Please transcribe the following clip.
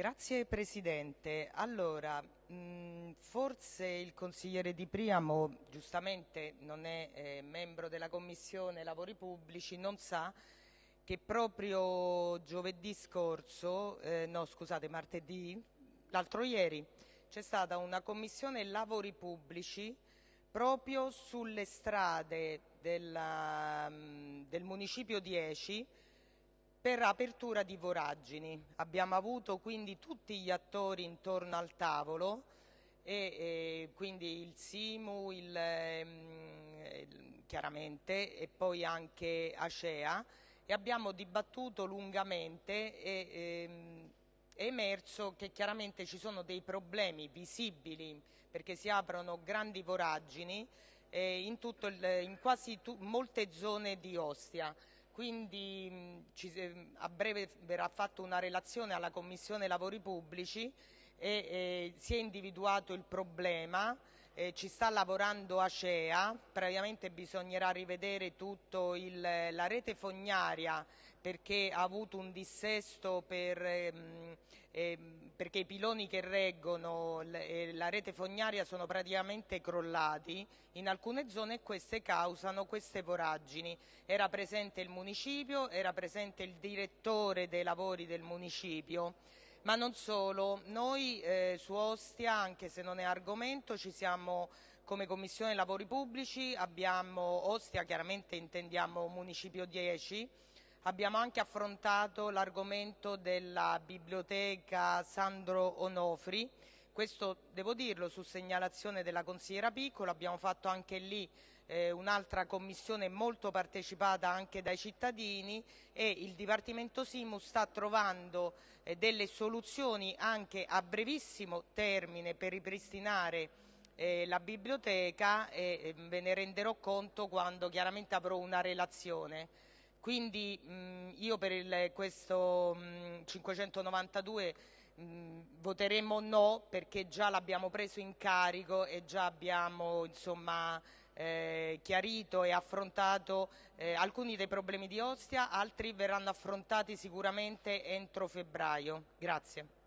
Grazie Presidente. Allora, mh, forse il consigliere Di Priamo, giustamente non è eh, membro della Commissione Lavori Pubblici, non sa che proprio giovedì scorso, eh, no scusate, martedì, l'altro ieri, c'è stata una Commissione Lavori Pubblici proprio sulle strade della, del Municipio 10 per apertura di voragini. Abbiamo avuto quindi tutti gli attori intorno al tavolo e, e quindi il Simu, il, eh, chiaramente, e poi anche Acea e abbiamo dibattuto lungamente e ehm, è emerso che chiaramente ci sono dei problemi visibili perché si aprono grandi voragini eh, in, il, in, quasi molte zone di Ostia quindi ci, a breve verrà fatta una relazione alla Commissione Lavori Pubblici e, e si è individuato il problema, eh, ci sta lavorando Acea, previamente bisognerà rivedere tutta la rete fognaria perché ha avuto un dissesto per, ehm, ehm, perché i piloni che reggono la rete fognaria sono praticamente crollati. In alcune zone e queste causano queste voragini. Era presente il municipio, era presente il direttore dei lavori del municipio ma non solo, noi eh, su Ostia, anche se non è argomento, ci siamo come Commissione Lavori Pubblici, abbiamo Ostia, chiaramente intendiamo Municipio 10, abbiamo anche affrontato l'argomento della biblioteca Sandro Onofri, questo devo dirlo su segnalazione della consigliera Piccolo, abbiamo fatto anche lì eh, un'altra commissione molto partecipata anche dai cittadini e il Dipartimento Simu sta trovando eh, delle soluzioni anche a brevissimo termine per ripristinare eh, la biblioteca e eh, ve ne renderò conto quando chiaramente avrò una relazione. Quindi mh, io per il, questo mh, 592 mh, voteremo no perché già l'abbiamo preso in carico e già abbiamo insomma, eh, chiarito e affrontato eh, alcuni dei problemi di Ostia, altri verranno affrontati sicuramente entro febbraio. Grazie.